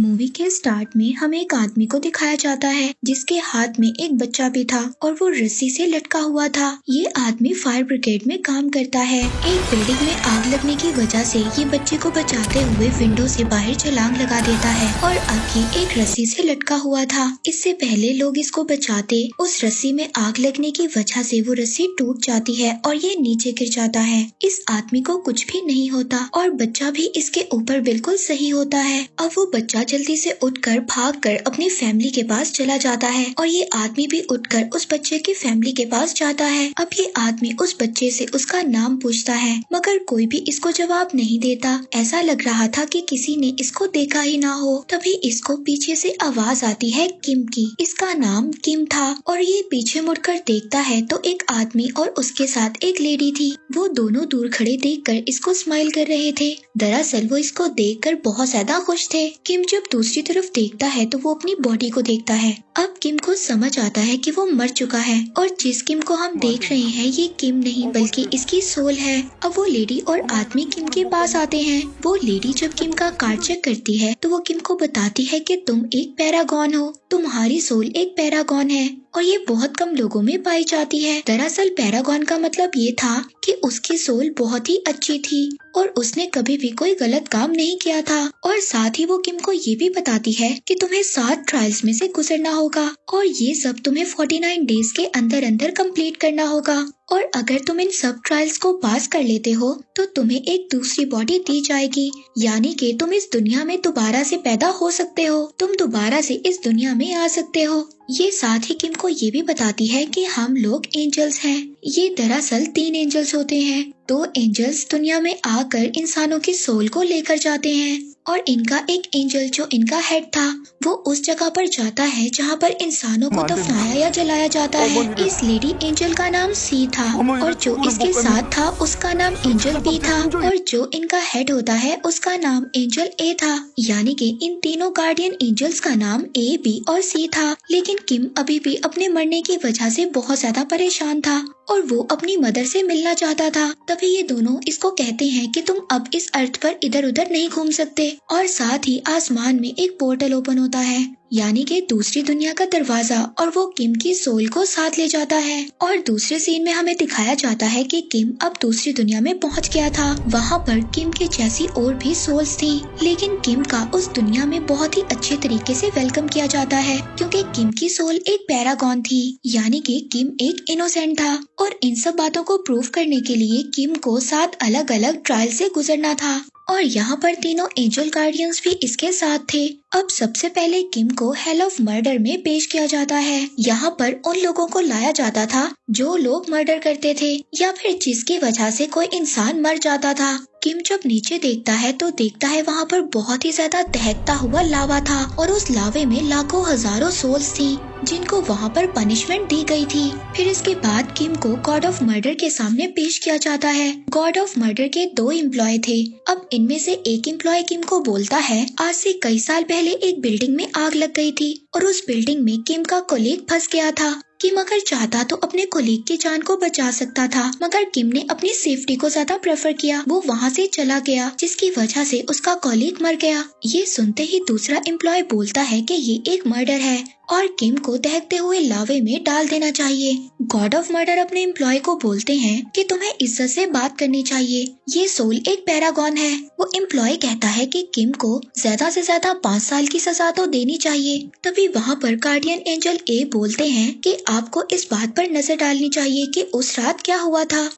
Movie के start में हमें एक आदमी को दिखाया जाता है, जिसके हाथ में एक बच्चा भी था और वो रस्सी से लटका हुआ था। ये आदमी फायर ब्रिगेड में काम करता है। एक बिल्डिंग में आग लगने की वजह से ये बच्चे को बचाते हुए विंडो से बाहर छलांग लगा देता है और आगे एक रस्सी से लटका हुआ था। इससे पहले लोग इसको बचाते, उस रस्सी में आग लगने की वजह से वो रस्सी टूट जाती है और ये नीचे गिर जाता है। इस आदमी को कुछ भी नहीं होता और बच्चा भी इसके ऊपर बिल्कुल सही होता है। अब वो बच्चा जल्दी से उठकर भागकर अपनी फैमिली के पास चला जाता है और ये आदमी भी उठकर उस बच्चे की फैमिली के पास जाता है। अब ये आदमी उस बच्चे से उसका नाम पूछता है, मगर कोई भी इसको जवाब नहीं देता। ऐसा लग रहा था कि किसी ने इसको देखा ही ना हो। तभी इसको पीछे से आवाज़ आती है, किम की। इसका नाम किम था और ये पीछे मुड़कर देखता है तो एक आदमी और उसके साथ एक लेडी थी। वो दोनों दूर खड़े देखकर इसको स्माइल कर रहे थे। दरअसल वो इसको देखकर बहुत ज़्यादा खुश थे। किम जब दूसरी तरफ़ देखता है तो वो अपनी बॉडी को देखता है। अब किम को समझ आता है कि वो मर चुका है और जिस किम को हम देख रहे हैं, ये किम नहीं, बल्कि इसकी सोल है। अब वो लेडी और आदमी किम के पास आते हैं। वो लेडी जब किम का कार्ड चेक करती है तो वो किम को बताती है कि तुम एक पैरागॉन हो। तुम्हारी सोल एक पैरागॉन है। और ये बहुत कम लोगों में पाई जाती है। दरअसल पैरागॉन का मतलब ये था कि उसकी सोल बहुत ही अच्छी थी और उसने कभी भी कोई गलत काम नहीं किया था। और साथ ही वो किम को ये भी बताती है कि तुम्हें सात ट्रायल्स में से गुजरना होगा और ये सब तुम्हें 49 डेज़ के अंदर अंदर कंप्लीट करना होगा। और अगर तुम इन सब ट्रायल्स को पास कर लेते हो तो तुम्हें एक दूसरी बॉडी दी जाएगी। यानी कि तुम इस दुनिया में दोबारा से पैदा हो सकते हो। तुम दोबारा से इस दुनिया में आ सकते हो। ये साथ ही किम को ये भी बताती है कि हम लोग एंजल्स हैं। ये दरअसल तीन एंजल्स होते हैं। दो एंजल्स दुनिया में आकर इंसानों की सोल को लेकर जाते हैं। और इनका एक एंजल जो इनका हेड था वो उस जगह पर जाता है जहाँ पर इंसानों को दफनाया या जलाया जाता है। इस लेडी एंजल का नाम सी था और जो इसके साथ था उसका नाम एंजल बी था और जो इनका हेड होता है उसका नाम एंजल ए था। यानी कि इन तीनों गार्डियन एंजल्स का नाम ए बी और सी था। लेकिन किम अभी भी अपने मरने की वजह से बहुत ज़्यादा परेशान था और वो अपनी मदर से मिलना चाहता था। तभी ये दोनों इसको कहते हैं कि तुम अब इस अर्थ पर इधर उधर नहीं घूम सकते। और साथ ही आसमान में एक पोर्टल ओपन होता है, यानी कि दूसरी दुनिया का दरवाज़ा, और वो किम की सोल को साथ ले जाता है। और दूसरे सीन में हमें दिखाया जाता है कि किम अब दूसरी दुनिया में पहुँच गया था। वहाँ पर किम के जैसी और भी सोल्स थी, लेकिन किम का उस दुनिया में बहुत ही अच्छे तरीके से वेलकम किया जाता है, क्योंकि किम की सोल एक पैरागॉन थी, यानी कि किम एक इनोसेंट था। और इन सब बातों को प्रूव करने के लिए किम को सात अलग अलग ट्रायल से गुजरना था। और यहाँ पर तीनों एंजल गार्डियंस भी इसके साथ थे। अब सबसे पहले किम को हेल ऑफ़ मर्डर में पेश किया जाता है। यहाँ पर उन लोगों को लाया जाता था जो लोग मर्डर करते थे या फिर जिसकी वजह से कोई इंसान मर जाता था। किम जब नीचे देखता है तो देखता है वहाँ पर बहुत ही ज़्यादा दहकता हुआ लावा था और उस लावे में लाखों हज़ारों सोल्स थी, जिनको वहाँ पर पनिशमेंट दी गई थी। फिर इसके बाद किम को गॉड ऑफ़ मर्डर के सामने पेश किया जाता है। गॉड ऑफ़ मर्डर के दो एम्प्लॉय थे। अब इनमें से एक एम्प्लॉय किम को बोलता है, आज से कई साल पहले एक बिल्डिंग में आग लग गई थी और उस बिल्डिंग में किम का कोलीग फंस गया था। किम अगर चाहता तो अपने कोलीग की जान को बचा सकता था, मगर किम ने अपनी सेफ्टी को ज़्यादा प्रेफर किया। वो वहाँ से चला गया, जिसकी वजह से उसका कोलीग मर गया। ये सुनते ही दूसरा एम्प्लॉय बोलता है कि ये एक मर्डर है, और किम को दहकते हुए लावे में डाल देना चाहिए। गॉड ऑफ़ मर्डर अपने एम्प्लॉय को बोलते हैं कि तुम्हें इज़्ज़त से बात करनी चाहिए। ये सोल एक पैरागॉन है। वो एम्प्लॉय कहता है कि किम को ज़्यादा से ज़्यादा पाँच साल की सजा तो देनी चाहिए। तभी वहाँ पर गार्डियन एंजल ए बोलते हैं कि आपको इस बात पर नज़र डालनी चाहिए कि उस रात क्या हुआ था।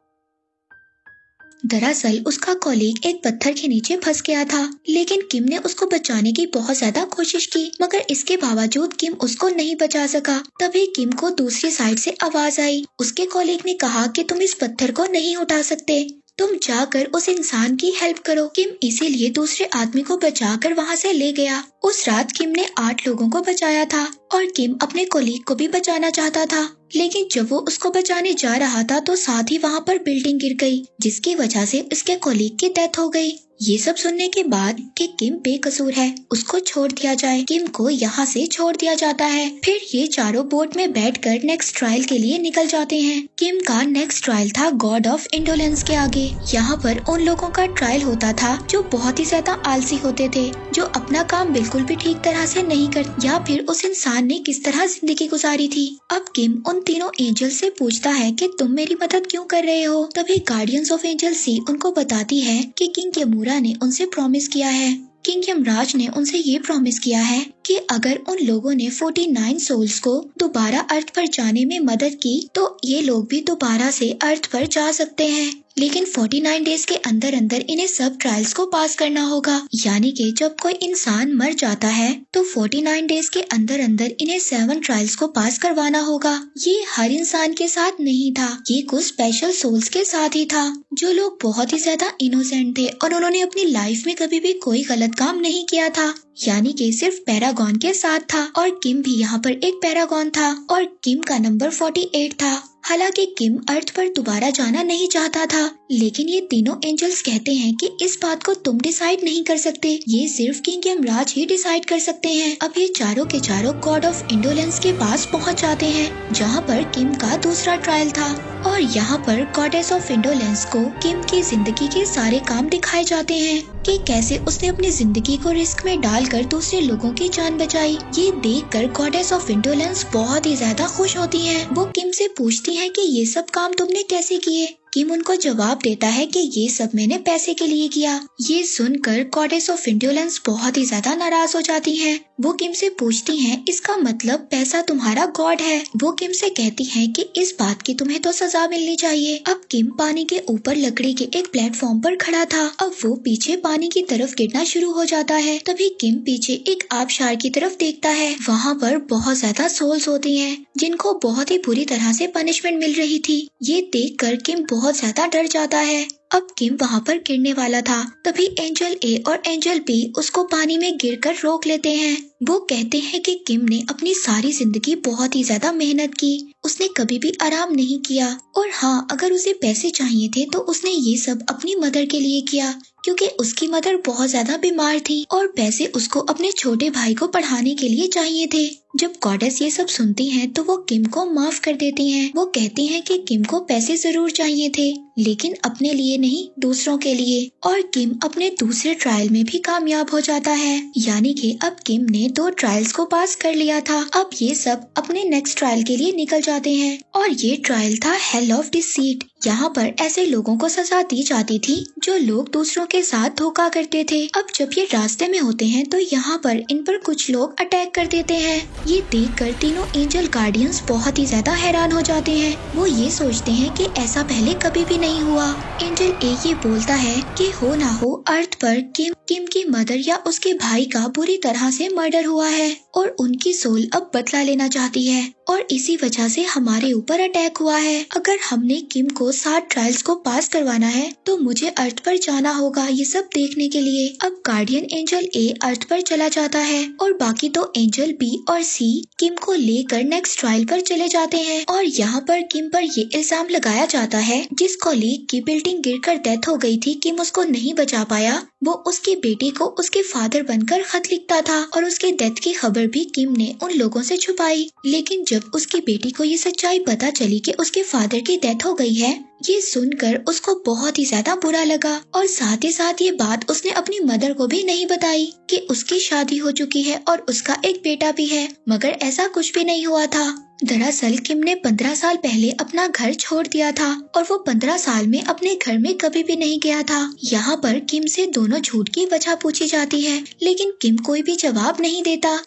दरअसल उसका कॉलीग एक पत्थर के नीचे फंस गया था, लेकिन किम ने उसको बचाने की बहुत ज़्यादा कोशिश की, मगर इसके बावजूद किम उसको नहीं बचा सका। तभी किम को दूसरी साइड से आवाज़ आई। उसके कॉलीग ने कहा कि तुम इस पत्थर को नहीं उठा सकते। तुम जाकर उस इंसान की हेल्प करो। किम इसीलिए दूसरे आदमी को बचा कर वहाँ से ले गया। उस रात किम ने आठ लोगों को बचाया था और किम अपने कोलीग को भी बचाना चाहता था। लेकिन जब वो उसको बचाने जा रहा था तो साथ ही वहाँ पर बिल्डिंग गिर गई, जिसकी वजह से उसके कोलीग की डेथ हो गई। ये सब सुनने के बाद कि किम बेकसूर है। उसको छोड़ दिया जाए। किम को यहाँ से छोड़ दिया जाता है। फिर ये चारों बोट में बैठकर नेक्स्ट ट्रायल के लिए निकल जाते हैं। किम का नेक्स्ट ट्रायल था गॉड ऑफ़ इंडोलेंस के आगे। यहाँ पर उन लोगों का ट्रायल होता था जो बहुत ही ज़्यादा आलसी होते थे, जो अपना काम बिल्कुल भी ठीक तरह से नहीं कर, या फिर उस इंसान ने किस तरह ज़िंदगी गुजारी थी। अब किम उन तीनों एंजल से पूछता है कि तुम मेरी मदद क्यों कर रहे हो? तभी गार्डियंस ऑफ़ एंजल सी उनको बताती है कि किंग यमूरा ने उनसे प्रॉमिस किया है। किंग यमराज ने उनसे ये प्रॉमिस किया है कि अगर उन लोगों ने 49 सोल्स को दोबारा अर्थ पर जाने में मदद की तो ये लोग भी दोबारा से अर्थ पर जा सकते हैं। लेकिन 49 डेज़ के अंदर अंदर इन्हें सब ट्रायल्स को पास करना होगा। यानी कि जब कोई इंसान मर जाता है तो 49 डेज़ के अंदर अंदर इन्हें सेवन ट्रायल्स को पास करवाना होगा। ये हर इंसान के साथ नहीं था, ये कुछ स्पेशल सोल्स के साथ ही था, जो लोग बहुत ही ज़्यादा इनोसेंट थे और उन्होंने अपनी लाइफ में कभी भी कोई गलत काम नहीं किया था। यानी कि सिर्फ़ पैरागॉन के साथ था और किम भी यहाँ पर एक पैरागॉन था और किम का नंबर 48 था। हालाँकि किम अर्थ पर दोबारा जाना नहीं चाहता था। लेकिन ये तीनों एंजल्स कहते हैं कि इस बात को तुम डिसाइड नहीं कर सकते। ये सिर्फ़ किंग यमराज ही डिसाइड कर सकते हैं। अब ये चारों के चारों गॉड ऑफ़ इंडोलेंस के पास पहुँच जाते हैं, जहाँ पर किम का दूसरा ट्रायल था। और यहाँ पर गॉडेस ऑफ़ इंडोलेंस को किम की ज़िंदगी के सारे काम दिखाए जाते हैं कि कैसे उसने अपनी ज़िंदगी को रिस्क में डालकर दूसरे लोगों की जान बचाई। ये देखकर गॉडेस ऑफ़ इंडोलेंस बहुत ही ज़्यादा खुश होती हैं। वो किम से पूछती हैं कि ये सब काम तुमने कैसे किए? किम उनको जवाब देता है कि ये सब मैंने पैसे के लिए किया। ये सुनकर गॉडेस ऑफ़ इंडोलेंस बहुत ही ज़्यादा नाराज़ हो जाती हैं। वो किम से पूछती हैं, इसका मतलब पैसा तुम्हारा गॉड है। वो किम से कहती हैं कि इस बात की तुम्हें तो सजा मिलनी चाहिए। अब किम पानी के ऊपर लकड़ी के एक प्लेटफॉर्म पर खड़ा था। अब वो पीछे पानी की तरफ़ गिरना शुरू हो जाता है। तभी किम पीछे एक आबशार की तरफ़ देखता है। वहाँ पर बहुत ज़्यादा सोल्स होती हैं, जिनको बहुत ही बुरी तरह से पनिशमेंट मिल रही थी। ये देख कर किम बहुत ज़्यादा डर जाता है। अब किम वहाँ पर गिरने वाला था। तभी एंजल ए और एंजल बी उसको पानी में गिरकर रोक लेते हैं। वो कहते हैं कि किम ने अपनी सारी ज़िंदगी बहुत ही ज़्यादा मेहनत की। उसने कभी भी आराम नहीं किया। और हाँ अगर उसे पैसे चाहिए थे तो उसने ये सब अपनी मदर के लिए किया। क्योंकि उसकी मदर बहुत ज़्यादा बीमार थी और पैसे उसको अपने छोटे भाई को पढ़ाने के लिए चाहिए थे। जब गॉडेस ये सब सुनती हैं तो वो किम को माफ़ कर देती हैं। वो कहती हैं कि किम को पैसे ज़रूर चाहिए थे, लेकिन अपने लिए नहीं, दूसरों के लिए। और किम अपने दूसरे ट्रायल में भी कामयाब हो जाता है। यानी कि अब किम ने दो ट्रायल्स को पास कर लिया था। अब ये सब अपने नेक्स्ट ट्रायल के लिए निकल जाते हैं। और ये ट्रायल था हेल ऑफ़ डिसीट यहाँ पर ऐसे लोगों को सजा दी जाती थी, जो लोग दूसरों के साथ धोखा करते थे। अब जब ये रास्ते में होते हैं तो यहाँ पर इन पर कुछ लोग अटैक कर देते हैं। ये देख कर तीनों एंजल गार्डियंस बहुत ही ज़्यादा हैरान हो जाते हैं। वो ये सोचते हैं कि ऐसा पहले कभी भी नहीं हुआ। एंजल ए ये बोलता है कि हो ना हो, अर्थ पर किम किम की मदर या उसके भाई का बुरी तरह से मर्डर हुआ है और उनकी सोल अब बदला लेना चाहती है और इसी वजह से हमारे ऊपर अटैक हुआ है। अगर हमने किम को सात ट्रायल्स को पास करवाना है तो मुझे अर्थ पर जाना होगा ये सब देखने के लिए। अब गार्डियन एंजल ए अर्थ पर चला जाता है और बाकी दो एंजल बी और सी किम को लेकर नेक्स्ट ट्रायल पर चले जाते हैं और यहाँ पर किम पर ये इल्ज़ाम लगाया जाता है जिस कॉलीग की बिल्डिंग गिरकर डेथ हो गई थी, किम उसको नहीं बचा पाया। वो उसकी बेटी को उसके फादर बनकर खत लिखता था और उसके डेथ की खबर भी किम ने उन लोगों से छुपाई। लेकिन जब उसकी बेटी को ये सच्चाई पता चली कि उसके फादर की डेथ हो गई है ये सुनकर उसको बहुत ही ज़्यादा बुरा लगा और साथ ही साथ ये बात उसने अपनी मदर को भी नहीं बताई कि उसकी शादी हो चुकी है और उसका एक बेटा भी है, मगर ऐसा कुछ भी नहीं हुआ था। दरअसल किम ने पंद्रह साल पहले अपना घर छोड़ दिया था और वो पंद्रह साल में अपने घर में कभी भी नहीं गया था। यहाँ पर किम से दोनों झूठ की वजह पूछी जाती है, लेकिन किम कोई भी जवाब नहीं देता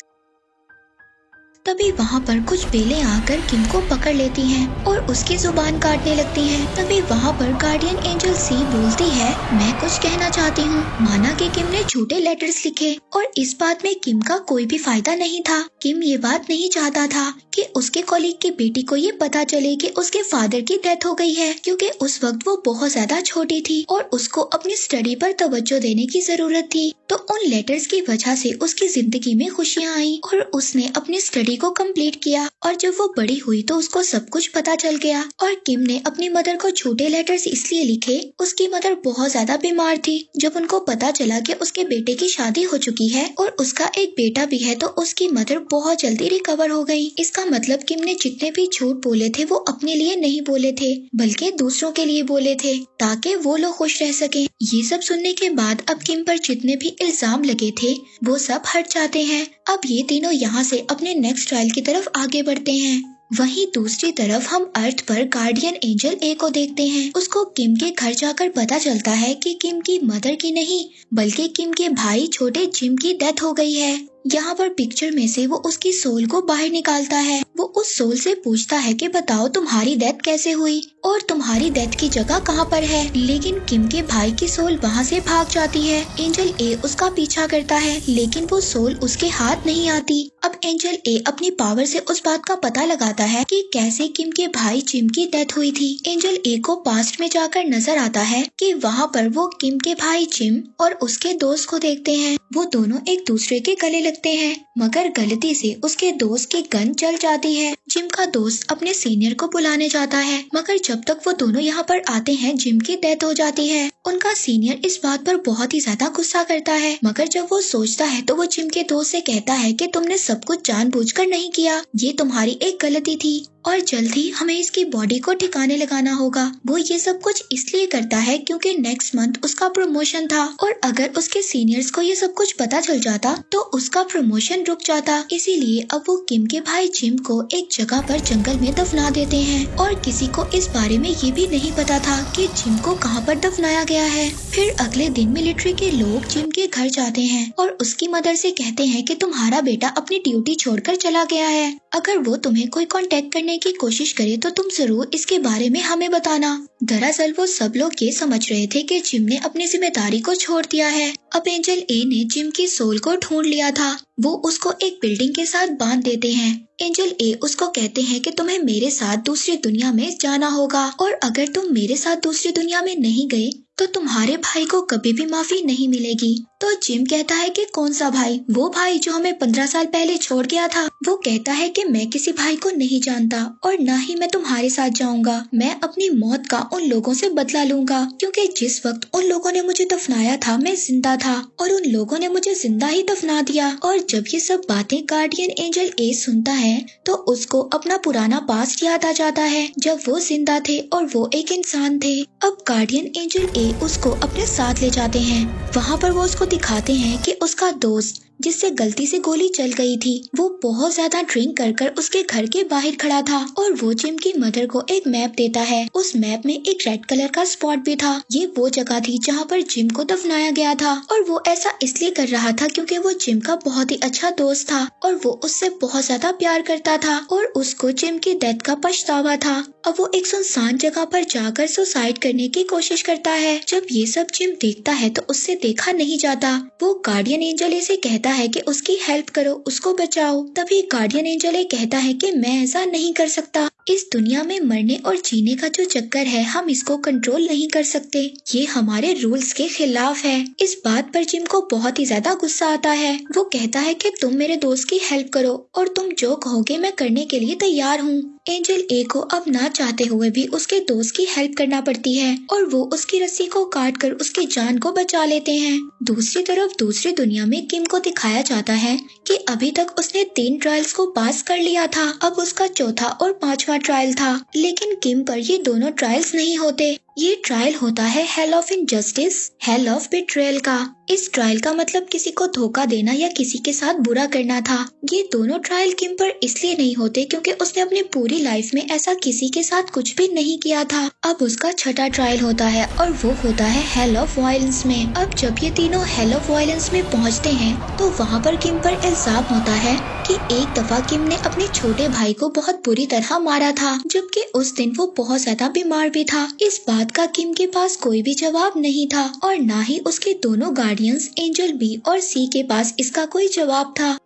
तभी वहाँ पर कुछ बेलें आकर किम को पकड़ लेती हैं और उसकी ज़ुबान काटने लगती हैं। तभी वहाँ पर गार्डियन एंजल सी बोलती है, मैं कुछ कहना चाहती हूँ। माना कि किम ने झूठे लेटर्स लिखे और इस बात में किम का कोई भी फ़ायदा नहीं था। किम ये बात नहीं चाहता था कि उसके कॉलीग की बेटी को ये पता चले कि उसके फादर की डेथ हो गई है, क्योंकि उस वक्त वो बहुत ज़्यादा छोटी थी और उसको अपनी स्टडी पर तवज्जो देने की ज़रूरत थी। तो उन लेटर्स की वजह से उसकी ज़िंदगी में खुशियाँ आई और उसने अपनी स्टडी स्टोरी को कंप्लीट किया और जब वो बड़ी हुई तो उसको सब कुछ पता चल गया। और किम ने अपनी मदर को छोटे लेटर्स इसलिए लिखे, उसकी मदर बहुत ज़्यादा बीमार थी। जब उनको पता चला कि उसके बेटे की शादी हो चुकी है और उसका एक बेटा भी है तो उसकी मदर बहुत जल्दी रिकवर हो गई। इसका मतलब किम ने जितने भी झूठ बोले थे वो अपने लिए नहीं बोले थे, बल्कि दूसरों के लिए बोले थे, ताकि वो लोग खुश रह सके। ये सब सुनने के बाद अब किम पर जितने भी इल्ज़ाम लगे थे, वो सब हट जाते हैं। अब ये तीनों यहाँ से अपने नेक्स्ट ट्रायल की तरफ़ आगे बढ़ते हैं। वहीं दूसरी तरफ़ हम अर्थ पर गार्डियन एंजल ए को देखते हैं। उसको किम के घर जाकर पता चलता है कि किम की मदर की नहीं, बल्कि किम के भाई छोटे जिम की डेथ हो गई है। यहाँ पर पिक्चर में से वो उसकी सोल को बाहर निकालता है। वो उस सोल से पूछता है कि बताओ तुम्हारी डेथ कैसे हुई? और तुम्हारी डेथ की जगह कहाँ पर है? लेकिन किम के भाई की सोल वहाँ से भाग जाती है। एंजल ए उसका पीछा करता है, लेकिन वो सोल उसके हाथ नहीं आती। अब एंजल ए अपनी पावर से उस बात का पता लगाता है कि कैसे किम के भाई जिम की डेथ हुई थी। एंजल ए को पास्ट में जाकर नज़र आता है कि वहाँ पर वो किम के भाई जिम और उसके दोस्त को देखते हैं। वो दोनों एक दूसरे के गले लगते हैं, मगर गलती से उसके दोस्त की गन चल जाती है। जिम का दोस्त अपने सीनियर को बुलाने जाता है, मगर जब तक वो दोनों यहाँ पर आते हैं जिम की डेथ हो जाती है। उनका सीनियर इस बात पर बहुत ही ज़्यादा गुस्सा करता है, मगर जब वो सोचता है तो वो जिम के दोस्त से कहता है कि तुमने सब कुछ जानबूझकर नहीं किया। ये तुम्हारी एक गलती थी। और जल्द ही हमें इसकी बॉडी को ठिकाने लगाना होगा। वो ये सब कुछ इसलिए करता है क्योंकि नेक्स्ट मंथ उसका प्रमोशन था। और अगर उसके सीनियर्स को ये सब कुछ पता चल जाता तो उसका प्रमोशन रुक जाता। इसीलिए अब वो किम के भाई जिम को एक जगह पर जंगल में दफना देते हैं। और किसी को इस बारे में ये भी नहीं पता था कि जिम को कहाँ पर दफनाया गया है। फिर अगले दिन मिलिट्री के लोग जिम के घर जाते हैं। और उसकी मदर से कहते हैं कि तुम्हारा बेटा अपनी ड्यूटी छोड़कर चला गया है। अगर वो तुम्हें कोई कांटेक्ट करने की कोशिश करे तो तुम ज़रूर इसके बारे में हमें बताना। दरअसल वो सब लोग ये समझ रहे थे कि जिम ने अपनी ज़िम्मेदारी को छोड़ दिया है। अब एंजल ए ने जिम की सोल को ढूंढ लिया था। वो उसको एक बिल्डिंग के साथ बाँध देते हैं। एंजल ए उसको कहते हैं कि तुम्हें मेरे साथ दूसरी दुनिया में जाना होगा। और अगर तुम मेरे साथ दूसरी दुनिया में नहीं गए तो तुम्हारे भाई को कभी भी माफ़ी नहीं मिलेगी। तो जिम कहता है कि कौन सा भाई? वो भाई जो हमें पंद्रह साल पहले छोड़ गया था। वो कहता है कि मैं किसी भाई को नहीं जानता और न ही मैं तुम्हारे साथ जाऊँगा। मैं अपनी मौत का उन लोगों से बदला लूँगा। क्योंकि जिस वक्त उन लोगों ने मुझे दफनाया था, मैं ज़िंदा था और उन लोगों ने मुझे ज़िंदा ही दफना दिया। और जब ये सब बातें गार्डियन एंजल ए सुनता है तो उसको अपना पुराना पास्ट याद आ जाता है। जब वो ज़िंदा थे और वो एक इंसान थे। अब गार्डियन एंजल ए उसको अपने साथ ले जाते हैं। वहाँ पर वो उसको दिखाते हैं कि उसका दोस्त, जिससे गलती से गोली चल गई थी, वो बहुत ज़्यादा ड्रिंक कर कर उसके घर के बाहर खड़ा था और वो जिम की मदर को एक मैप देता है। उस मैप में एक रेड कलर का स्पॉट भी था। ये वो जगह थी जहाँ पर जिम को दफनाया गया था और वो ऐसा इसलिए कर रहा था क्योंकि वो जिम का बहुत ही अच्छा दोस्त था और वो उससे बहुत ज़्यादा प्यार करता था और उसको जिम की डेथ का पछतावा था। अब वो एक सुनसान जगह पर जाकर सुसाइड करने की कोशिश करता है। जब ये सब जिम देखता है तो उससे देखा नहीं जाता। वो गार्डियन एंजल से कहता कहता है कि उसकी हेल्प करो, उसको बचाओ। तभी गार्डियन एंजल कहता है कि मैं ऐसा नहीं कर सकता। इस दुनिया में मरने और जीने का जो चक्कर है, हम इसको कंट्रोल नहीं कर सकते। ये हमारे रूल्स के खिलाफ है। इस बात पर जिम को बहुत ही ज़्यादा गुस्सा आता है। वो कहता है कि तुम मेरे दोस्त की हेल्प करो और तुम जो कहोगे मैं करने के लिए तैयार हूँ। एंजल ए को अब ना चाहते हुए भी उसके दोस्त की हेल्प करना पड़ती है और वो उसकी रस्सी को काट कर उसकी जान को बचा लेते हैं। दूसरी तरफ़ दूसरी दुनिया में किम को दिखाया जाता है कि अभी तक उसने तीन ट्रायल्स को पास कर लिया था। अब उसका चौथा और पांचवा ट्रायल था। लेकिन किम पर ये दोनों ट्रायल्स नहीं होते। ये ट्रायल होता है hell of injustice hell of betrayal का। इस ट्रायल का मतलब किसी को धोखा देना या किसी के साथ बुरा करना था। ये दोनों ट्रायल किम पर इसलिए नहीं होते क्योंकि उसने अपनी पूरी लाइफ में ऐसा किसी के साथ कुछ भी नहीं किया था। अब उसका छठा ट्रायल होता है और वो होता है हेल ऑफ़ वायलेंस में। अब जब ये तीनों हेल ऑफ़ वायलेंस में पहुँचते हैं तो वहाँ पर किम पर इल्ज़ाम होता है। कि एक दफ़ा किम ने अपने छोटे भाई को बहुत बुरी तरह मारा था, जबकि उस दिन वो बहुत ज़्यादा बीमार भी था। इस बात का किम के पास कोई भी जवाब नहीं था, और न ही उसके दोनों गार्डियंस एंजल बी और सी के पास इसका कोई जवाब था।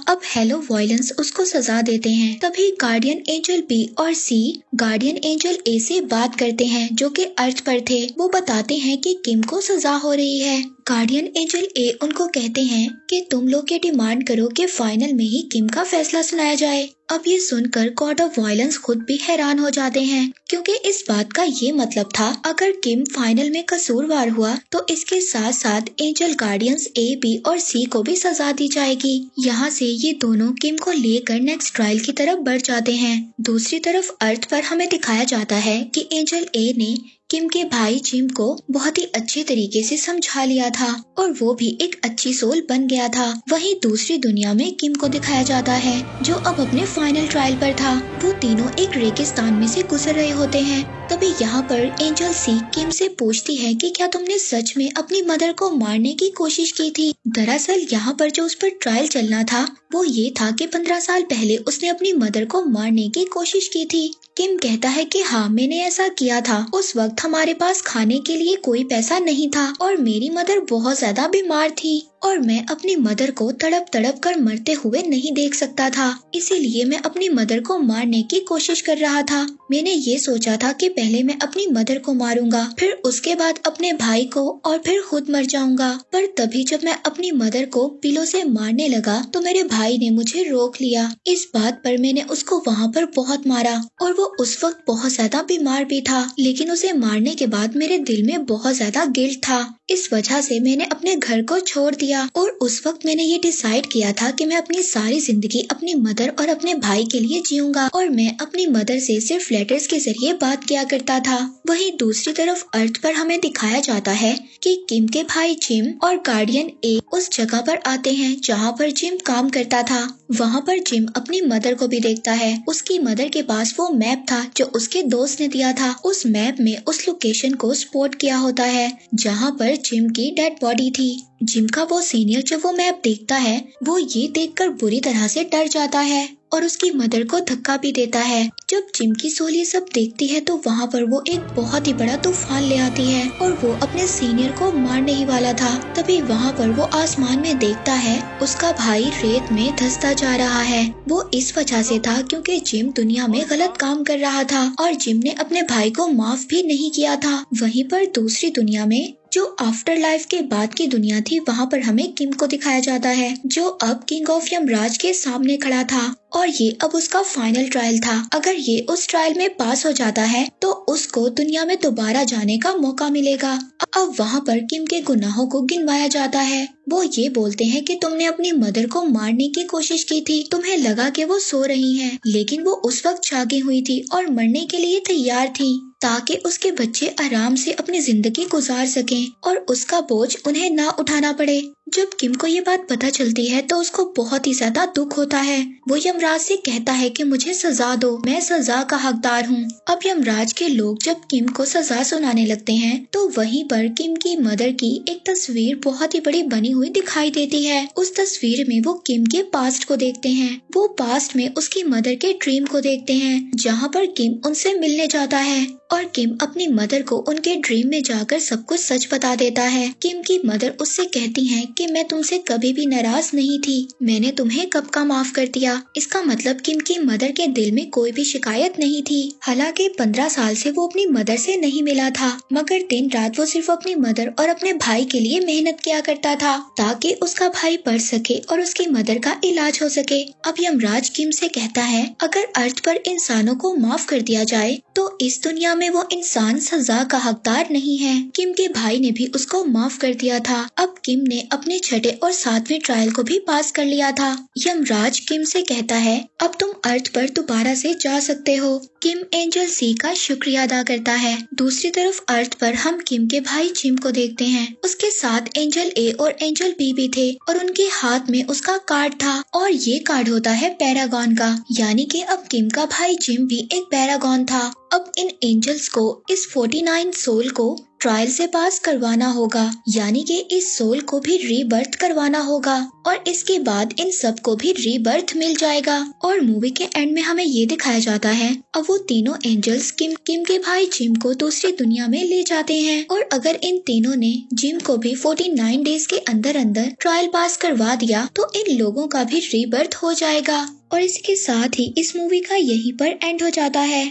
अब हेलो वॉयलेंस उसको सजा देते हैं। तभी गार्डियन एंजल बी और सी गार्डियन एंजल ए से बात करते हैं, जो कि अर्थ पर थे। वो बताते हैं कि किम को सजा हो रही है। गार्डियन एंजल ए उनको कहते हैं कि तुम लोग ये डिमांड करो कि फाइनल में ही किम का फैसला सुनाया जाए। अब ये सुनकर गॉड ऑफ़ वायलेंस खुद भी हैरान हो जाते हैं, क्योंकि इस बात का ये मतलब था, अगर किम फाइनल में कसूरवार हुआ तो इसके साथ साथ एंजल गार्डियंस ए बी और सी को भी सजा दी जाएगी। यहाँ से ये दोनों किम को लेकर नेक्स्ट ट्रायल की तरफ़ बढ़ जाते हैं। दूसरी तरफ़ अर्थ पर हमें दिखाया जाता है कि एंजल ए ने किम के भाई जिम को बहुत ही अच्छे तरीके से समझा लिया था और वो भी एक अच्छी सोल बन गया था। वहीं दूसरी दुनिया में किम को दिखाया जाता है, जो अब अपने फाइनल ट्रायल पर था। वो तीनों एक रेगिस्तान में से गुजर रहे होते हैं। तभी यहाँ पर एंजल सी किम से पूछती है कि क्या तुमने सच में अपनी मदर को मारने की कोशिश की थी? दरअसल यहाँ पर जो उस पर ट्रायल चलना था, वो ये था कि पंद्रह साल पहले उसने अपनी मदर को मारने की कोशिश की थी। किम कहता है कि हाँ मैंने ऐसा किया था। उस वक्त हमारे पास खाने के लिए कोई पैसा नहीं था और मेरी मदर बहुत ज़्यादा बीमार थी। और मैं अपनी मदर को तड़प तड़प कर मरते हुए नहीं देख सकता था। इसीलिए मैं अपनी मदर को मारने की कोशिश कर रहा था। मैंने ये सोचा था कि पहले मैं अपनी मदर को मारूँगा, फिर उसके बाद अपने भाई को और फिर खुद मर जाऊँगा। पर तभी जब मैं अपनी मदर को पिलो से मारने लगा तो मेरे भाई ने मुझे रोक लिया। इस बात पर मैंने उसको वहाँ पर बहुत मारा, और वो उस वक्त बहुत ज़्यादा बीमार भी था, लेकिन उसे मारने के बाद मेरे दिल में बहुत ज़्यादा गिल्ट था। इस वजह से मैंने अपने घर को छोड़ दिया। और उस वक्त मैंने ये डिसाइड किया था कि मैं अपनी सारी ज़िंदगी अपनी मदर और अपने भाई के लिए जीऊँगा और मैं अपनी मदर से सिर्फ़ लेटर्स के ज़रिए बात किया करता था। वहीं दूसरी तरफ़ अर्थ पर हमें दिखाया जाता है कि किम के भाई जिम और गार्डियन ए उस जगह पर आते हैं जहाँ पर जिम काम करता था। वहाँ पर जिम अपनी मदर को भी देखता है। उसकी मदर के पास वो मैप था जो उसके दोस्त ने दिया था। उस मैप में उस लोकेशन को स्पॉट किया होता है जहाँ पर जिम की डेड बॉडी थी। जिम का वो सीनियर जब वो मैप देखता है, वो ये देखकर बुरी तरह से डर जाता है। और उसकी मदर को धक्का भी देता है। जब जिम की सोल ये सब देखती है तो वहाँ पर वो एक बहुत ही बड़ा तूफ़ान ले आती है और वो अपने सीनियर को मारने ही वाला था। तभी वहाँ पर वो आसमान में देखता है, उसका भाई रेत में धसता जा रहा है। वो इस वजह से था क्योंकि जिम दुनिया में गलत काम कर रहा था और जिम ने अपने भाई को माफ़ भी नहीं किया था। वहीं पर दूसरी दुनिया में, जो आफ्टर लाइफ के बाद की दुनिया थी, वहाँ पर हमें किम को दिखाया जाता है, जो अब किंग ऑफ़ यमराज के सामने खड़ा था। और ये अब उसका फाइनल ट्रायल था। अगर ये उस ट्रायल में पास हो जाता है तो उसको दुनिया में दोबारा जाने का मौका मिलेगा। अब वहाँ पर किम के गुनाहों को गिनवाया जाता है। वो ये बोलते हैं कि तुमने अपनी मदर को मारने की कोशिश की थी। तुम्हें लगा कि वो सो रही हैं, लेकिन वो उस वक्त जागी हुई थी और मरने के लिए तैयार थी। ताकि उसके बच्चे आराम से अपनी ज़िंदगी गुजार सकें और उसका बोझ उन्हें ना उठाना पड़े। जब किम को ये बात पता चलती है तो उसको बहुत ही ज़्यादा दुख होता है। वो यमराज से कहता है कि मुझे सजा दो, मैं सजा का हकदार हूँ। अब यमराज के लोग जब किम को सजा सुनाने लगते हैं तो वहीं पर किम की मदर की एक तस्वीर बहुत ही बड़ी बनी हुई दिखाई देती है। उस तस्वीर में वो किम के पास्ट को देखते हैं। वो पास्ट में उसकी मदर के ड्रीम को देखते हैं, जहाँ पर किम उनसे मिलने जाता है। और किम अपनी मदर को उनके ड्रीम में जाकर सब कुछ सच बता देता है। किम की मदर उससे कहती हैं कि मैं तुमसे कभी भी नाराज़ नहीं थी। मैंने तुम्हें कब का माफ़ कर दिया? इसका मतलब किम की मदर के दिल में कोई भी शिकायत नहीं थी। हालाँकि पंद्रह साल से वो अपनी मदर से नहीं मिला था, मगर दिन रात वो सिर्फ़ अपनी मदर और अपने भाई के लिए मेहनत किया करता था, ताकि उसका भाई पढ़ सके और उसकी मदर का इलाज हो सके। अब यमराज किम से कहता है, अगर अर्थ पर इंसानों को माफ़ कर दिया जाए तो इस दुनिया में वो इंसान सजा का हकदार नहीं है। किम के भाई ने भी उसको माफ़ कर दिया था। अब किम ने अपने छठे और सातवें ट्रायल को भी पास कर लिया था। यमराज किम से कहता है, अब तुम अर्थ पर दोबारा से जा सकते हो। किम एंजल सी का शुक्रिया अदा करता है। दूसरी तरफ़ अर्थ पर हम किम के भाई जिम को देखते हैं। उसके साथ एंजल ए और एंजल बी भी थे और उनके हाथ में उसका कार्ड था और ये कार्ड होता है पैरागॉन का। यानी कि अब किम का भाई जिम भी एक पैरागॉन था। अब इन एंजल्स को इस 49 सोल को ट्रायल से पास करवाना होगा, यानी कि इस सोल को भी रीबर्थ करवाना होगा, और इसके बाद इन सबको भी रीबर्थ मिल जाएगा। और मूवी के एंड में हमें ये दिखाया जाता है, अब वो तीनों एंजल्स किम किम के भाई जिम को दूसरी दुनिया में ले जाते हैं। और अगर इन तीनों ने जिम को भी 49 डेज़ के अंदर अंदर ट्रायल पास करवा दिया तो इन लोगों का भी रीबर्थ हो जाएगा। और इसके साथ ही इस मूवी का यहीं पर एंड हो जाता है।